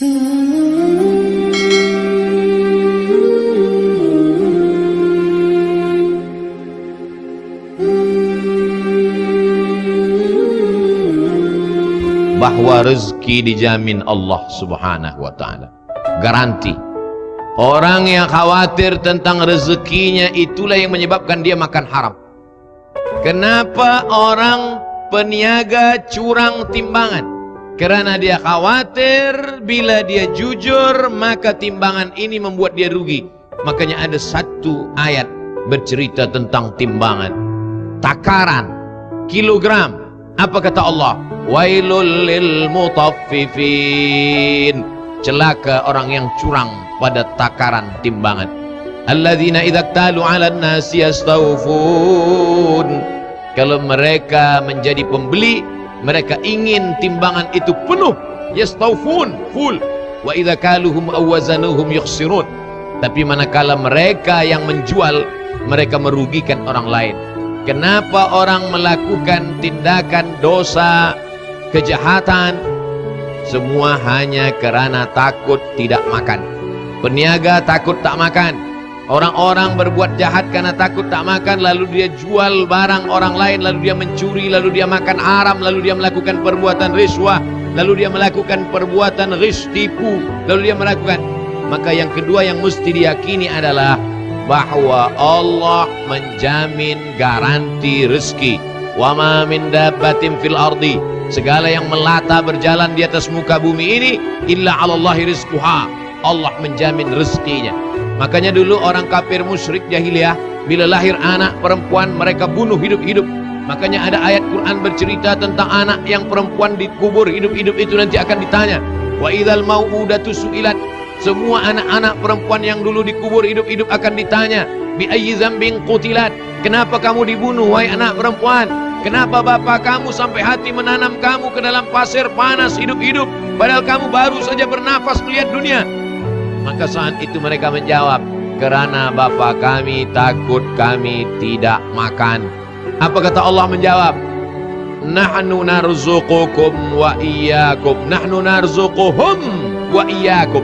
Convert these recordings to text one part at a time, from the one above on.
bahwa rezeki dijamin Allah subhanahu wa ta'ala. Garanti. Orang yang khawatir tentang rezekinya itulah yang menyebabkan dia makan haram. Kenapa orang peniaga curang timbangan karena dia khawatir bila dia jujur maka timbangan ini membuat dia rugi. Makanya ada satu ayat bercerita tentang timbangan. Takaran kilogram apa kata Allah? Wailul lil mutaffifin. Celaka orang yang curang pada takaran timbangan. Alladzina idza talu 'alan nasi yastawfun. Kalau mereka menjadi pembeli mereka ingin timbangan itu penuh. Yastawfun full. Wa idza kaluhum awazanuhum yukhsirun. Tapi manakala mereka yang menjual mereka merugikan orang lain. Kenapa orang melakukan tindakan dosa kejahatan? Semua hanya kerana takut tidak makan. Peniaga takut tak makan orang-orang berbuat jahat karena takut tak makan lalu dia jual barang orang lain lalu dia mencuri lalu dia makan haram lalu dia melakukan perbuatan riswah lalu dia melakukan perbuatan ris tipu lalu dia melakukan. Maka yang kedua yang mesti diyakini adalah bahwa Allah menjamin garansi rezeki. Wa ma min dabbatin fil ardi. Segala yang melata berjalan di atas muka bumi ini illa 'alallahi rizquha. Allah menjamin rezekinya makanya dulu orang kafir musyrik jahiliyah bila lahir anak perempuan mereka bunuh hidup-hidup. Makanya ada ayat Quran bercerita tentang anak yang perempuan dikubur hidup-hidup itu nanti akan ditanya wa idzal mau'udatu su'ilat? Semua anak-anak perempuan yang dulu dikubur hidup-hidup akan ditanya bi ayyi dzambin qutilat? Kenapa kamu dibunuh wahai anak perempuan? Kenapa bapak kamu sampai hati menanam kamu ke dalam pasir panas hidup-hidup? Padahal kamu baru saja bernafas melihat dunia Maka saat itu mereka menjawab Kerana bapak kami takut kami tidak makan. Apa kata Allah menjawab? Nahnu narzuqukum wa iyyakum. Nahnu narzuquhum wa iyyakum.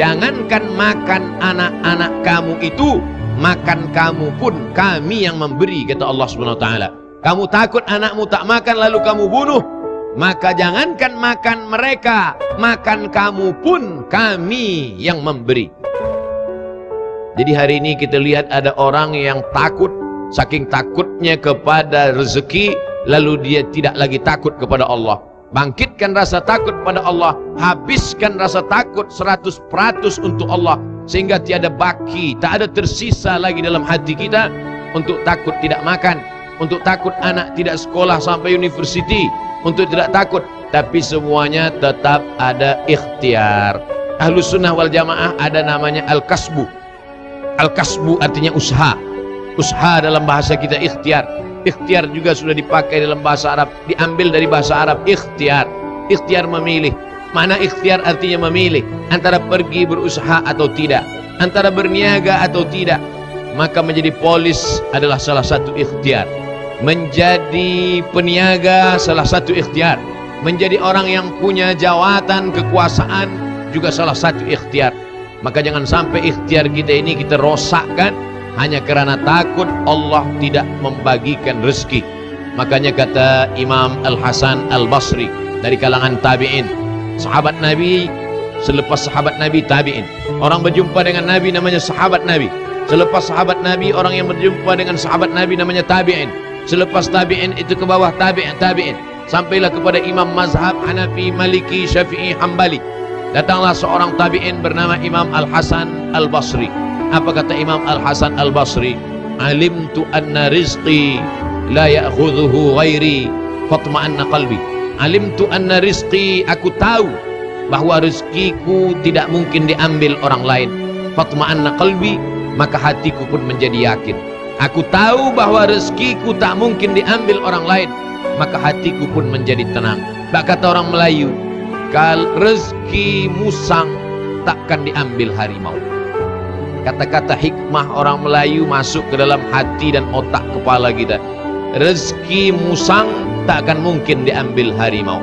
Jangankan makan anak-anak kamu itu Makan kamu pun kami yang memberi Kata Allah SWT kamu takut anakmu tak makan lalu kamu bunuh maka jangankan makan mereka makan kamu pun kami yang memberi. Jadi hari ini kita lihat ada orang yang takut saking takutnya kepada rezeki lalu dia tidak lagi takut kepada Allah. Bangkitkan rasa takut pada Allah habiskan rasa takut 100% untuk Allah sehingga tiada baki tak ada tersisa lagi dalam hati kita untuk takut tidak makan untuk takut anak tidak sekolah sampai universiti untuk tidak takut. Tapi semuanya tetap ada ikhtiar. Ahlu sunnah wal jamaah ada namanya al-kasbu. Al-kasbu artinya usaha. Usaha dalam bahasa kita ikhtiar. Ikhtiar juga sudah dipakai dalam bahasa Arab. Diambil dari bahasa Arab ikhtiar. Ikhtiar memilih. Mana ikhtiar artinya memilih? Antara pergi berusaha atau tidak. Antara berniaga atau tidak maka menjadi polis adalah salah satu ikhtiar. Menjadi peniaga salah satu ikhtiar. Menjadi orang yang punya jawatan kekuasaan juga salah satu ikhtiar. Maka jangan sampai ikhtiar kita ini kita rosakkan hanya kerana takut Allah tidak membagikan rezeki. Makanya kata Imam Al-Hasan Al-Basri dari kalangan tabi'in sahabat Nabi selepas sahabat Nabi tabi'in. Orang berjumpa dengan Nabi namanya sahabat Nabi selepas sahabat Nabi orang yang berjumpa dengan sahabat Nabi namanya tabi'in. Selepas tabi'in itu ke bawah tabi'in tabi'in. Sampailah kepada imam mazhab Hanafi Maliki Syafi'i Hambali. Datanglah seorang tabi'in bernama Imam Al-Hasan Al-Basri. Apa kata Imam Al-Hasan Al-Basri? Alimtu anna rizqi la ya'khudhuhu ghairi fatma'anna qalbi. Alimtu anna rizqi aku tahu bahwa rezekiku tidak mungkin diambil orang lain. Fatma'anna qalbi maka hatiku pun menjadi yakin. Aku tahu bahwa rezekiku tak mungkin diambil orang lain Maka hatiku pun menjadi tenang. Tak kata orang Melayu Kal rezeki musang takkan diambil harimau. Kata-kata hikmah orang Melayu masuk ke dalam hati dan otak kepala kita. Rezeki musang takkan mungkin diambil harimau.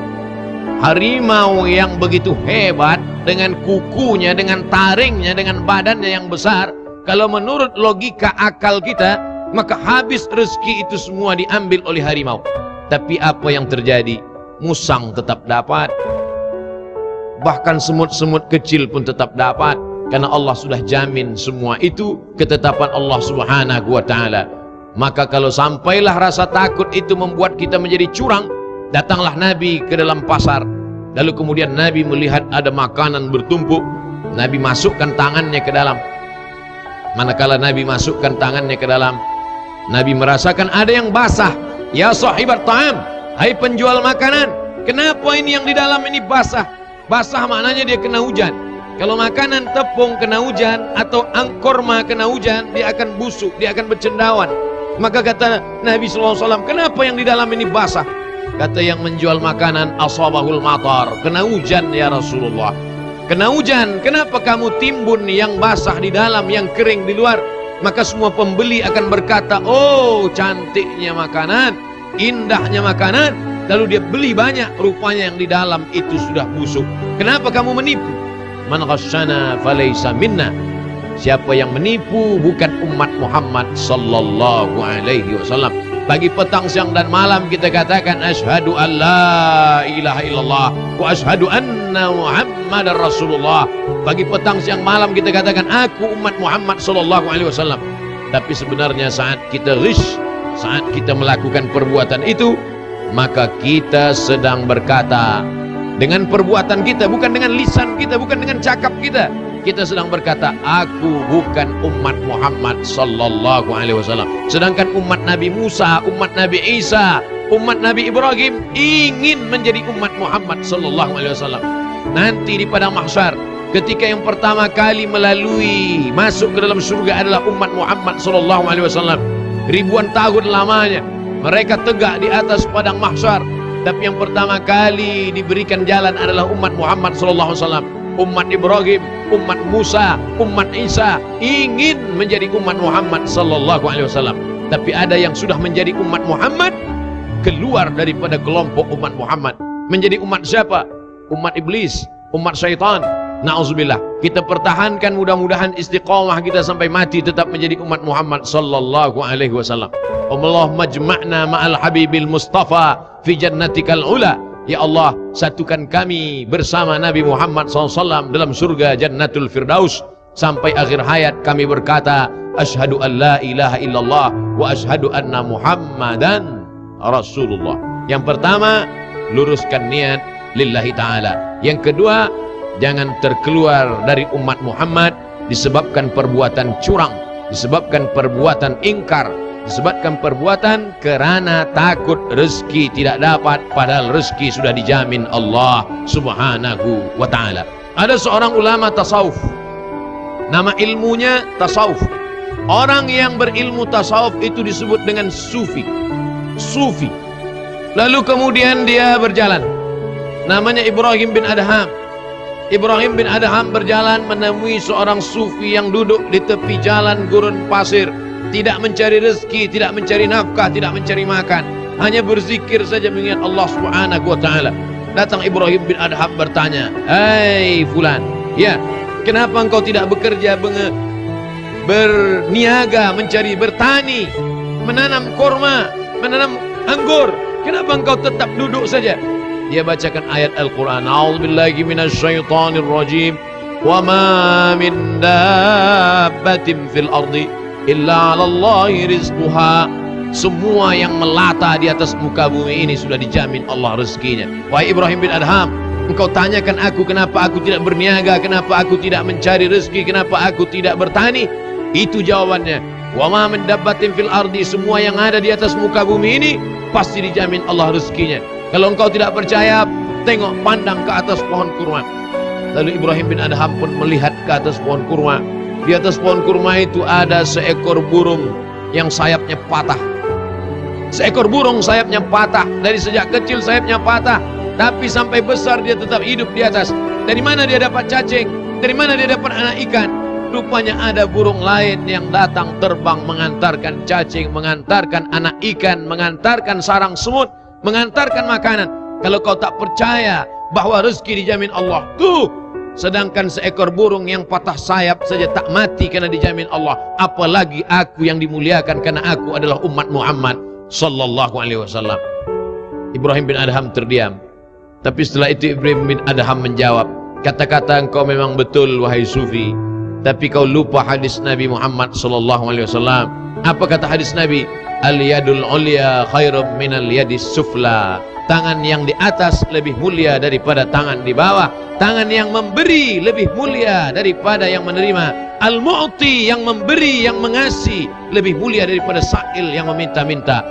Harimau yang begitu hebat dengan kukunya, dengan taringnya, dengan badannya yang besar kalau menurut logika akal kita maka habis rezeki itu semua diambil oleh harimau. Tapi apa yang terjadi? Musang tetap dapat. Bahkan semut-semut kecil pun tetap dapat. Karena Allah sudah jamin semua itu ketetapan Allah subhanahu wa ta'ala. Maka kalau sampailah rasa takut itu membuat kita menjadi curang Datanglah Nabi ke dalam pasar. Lalu kemudian Nabi melihat ada makanan bertumpuk. Nabi masukkan tangannya ke dalam Manakala Nabi masukkan tangannya ke dalam Nabi merasakan ada yang basah. Ya sahibat ta'am Hai penjual makanan Kenapa ini yang di dalam ini basah? Basah maknanya dia kena hujan. Kalau makanan tepung kena hujan Atau angkorma kena hujan Dia akan busuk, dia akan bercendawan. Maka kata Nabi SAW Kenapa yang di dalam ini basah? Kata yang menjual makanan asabahul matar. Kena hujan ya Rasulullah. Kena hujan. Kenapa kamu timbun yang basah di dalam, yang kering di luar? Maka semua pembeli akan berkata, "Oh, cantiknya makanan, indahnya makanan." Lalu dia beli banyak, rupanya yang di dalam itu sudah busuk. Kenapa kamu menipu? Man ghasyana falaysa minna. Siapa yang menipu bukan umat Muhammad sallallahu alaihi wasallam. Pagi, petang, siang dan malam kita katakan asyhadu an la ilaha illallah wa asyhadu anna muhammadar rasulullah. Pagi, petang, siang, malam kita katakan aku umat Muhammad sallallahu alaihi wasallam. Tapi sebenarnya saat kita rish, saat kita melakukan perbuatan itu, maka kita sedang berkata dengan perbuatan kita, bukan dengan lisan kita, bukan dengan cakap kita kita sedang berkata aku bukan umat Muhammad sallallahu alaihi wasallam. Sedangkan umat Nabi Musa umat Nabi Isa umat Nabi Ibrahim ingin menjadi umat Muhammad sallallahu alaihi wasallam. Nanti di padang mahsyar ketika yang pertama kali melalui masuk ke dalam surga adalah umat Muhammad sallallahu alaihi wasallam. Ribuan tahun lamanya mereka tegak di atas padang mahsyar. Tapi yang pertama kali diberikan jalan adalah umat Muhammad sallallahu alaihi wasallam umat Ibrahim, umat Musa, umat Isa ingin menjadi umat Muhammad sallallahu alaihi wasallam. Tapi ada yang sudah menjadi umat Muhammad keluar daripada kelompok umat Muhammad. Menjadi umat siapa? Umat iblis, umat syaitan. Nauzubillah. Kita pertahankan mudah-mudahan istiqamah kita sampai mati tetap menjadi umat Muhammad sallallahu alaihi wasallam. Allah majma'na ma'al habibil mustafa fi jannatikal ula. Ya Allah satukan kami bersama Nabi Muhammad SAW dalam surga Jannatul Firdaus sampai akhir hayat. Kami berkata Ashadu an la ilaha illallah wa ashadu anna Muhammadan Rasulullah. Yang pertama luruskan niat lillahi ta'ala. Yang kedua jangan terkeluar dari umat Muhammad disebabkan perbuatan curang disebabkan perbuatan ingkar disebabkan perbuatan kerana takut rezeki tidak dapat padahal rezeki sudah dijamin Allah subhanahu wa ta'ala. Ada seorang ulama tasawuf. Nama ilmunya tasawuf. Orang yang berilmu tasawuf itu disebut dengan sufi. Sufi. Lalu kemudian dia berjalan. Namanya Ibrahim bin Adham. Ibrahim bin Adham berjalan menemui seorang sufi yang duduk di tepi jalan gurun pasir tidak mencari rezeki, tidak mencari nafkah, tidak mencari makan, hanya berzikir saja mengingat Allah Subhanahu wa taala. Datang Ibrahim bin Adham bertanya, "Hai fulan, ya, kenapa engkau tidak bekerja berniaga, mencari bertani, menanam korma, menanam anggur? Kenapa engkau tetap duduk saja?" Dia bacakan ayat Al-Qur'an, "A'udzubillahi minasyaitonir rajim." Wa ma min dabbatin fil ardi illa 'alallahi rizquha. Semua yang melata di atas muka bumi ini sudah dijamin Allah rezekinya. Wahai Ibrahim bin Adham engkau tanyakan aku kenapa aku tidak berniaga kenapa aku tidak mencari rezeki kenapa aku tidak bertani? Itu jawabannya. Wa ma min dabbatin fil ardi semua yang ada di atas muka bumi ini pasti dijamin Allah rezekinya. Kalau engkau tidak percaya tengok pandang ke atas pohon kurma. Lalu Ibrahim bin Adham pun melihat ke atas pohon kurma di atas pohon kurma itu ada seekor burung yang sayapnya patah. Seekor burung sayapnya patah. Dari sejak kecil sayapnya patah. Tapi sampai besar dia tetap hidup di atas. Dari mana dia dapat cacing? Dari mana dia dapat anak ikan? Rupanya ada burung lain yang datang terbang mengantarkan cacing, mengantarkan anak ikan, mengantarkan sarang semut, mengantarkan makanan. Kalau kau tak percaya bahwa rezeki dijamin Allah tuh sedangkan seekor burung yang patah sayap saja tak mati karena dijamin Allah. Apalagi aku yang dimuliakan karena aku adalah umat Muhammad sallallahu alaihi wasallam. Ibrahim bin Adham terdiam. Tapi setelah itu Ibrahim bin Adham menjawab kata-kata engkau memang betul wahai sufi. Tapi kau lupa hadis Nabi Muhammad sallallahu alaihi wasallam. Apa kata hadis Nabi al yadul ulya khairum minal yadis sufla. Tangan yang di atas lebih mulia daripada tangan di bawah. Tangan yang memberi lebih mulia daripada yang menerima. Al-mu'ti yang memberi yang mengasih lebih mulia daripada sa'il yang meminta-minta.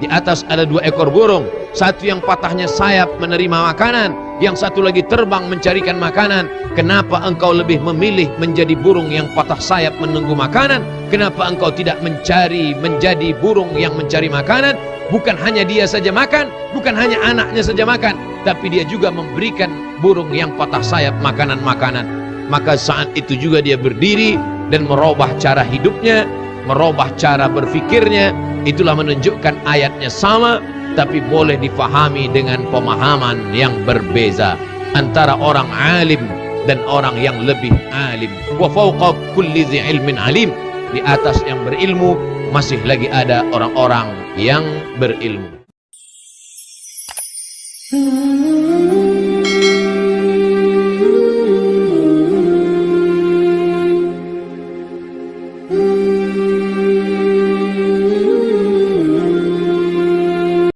Di atas ada dua ekor burung. Satu yang patahnya sayap menerima makanan yang satu lagi terbang mencarikan makanan. Kenapa engkau lebih memilih menjadi burung yang patah sayap menunggu makanan? Kenapa engkau tidak mencari menjadi burung yang mencari makanan? Bukan hanya dia saja makan bukan hanya anaknya saja makan tapi dia juga memberikan burung yang patah sayap makanan-makanan. Maka saat itu juga dia berdiri dan merubah cara hidupnya merubah cara berfikirnya. Itulah menunjukkan ayatnya sama tapi boleh difahami dengan pemahaman yang berbeza antara orang alim dan orang yang lebih alim. Wa fawqa kulli ilmin alim. Di atas yang berilmu masih lagi ada orang-orang yang berilmu. Hmm.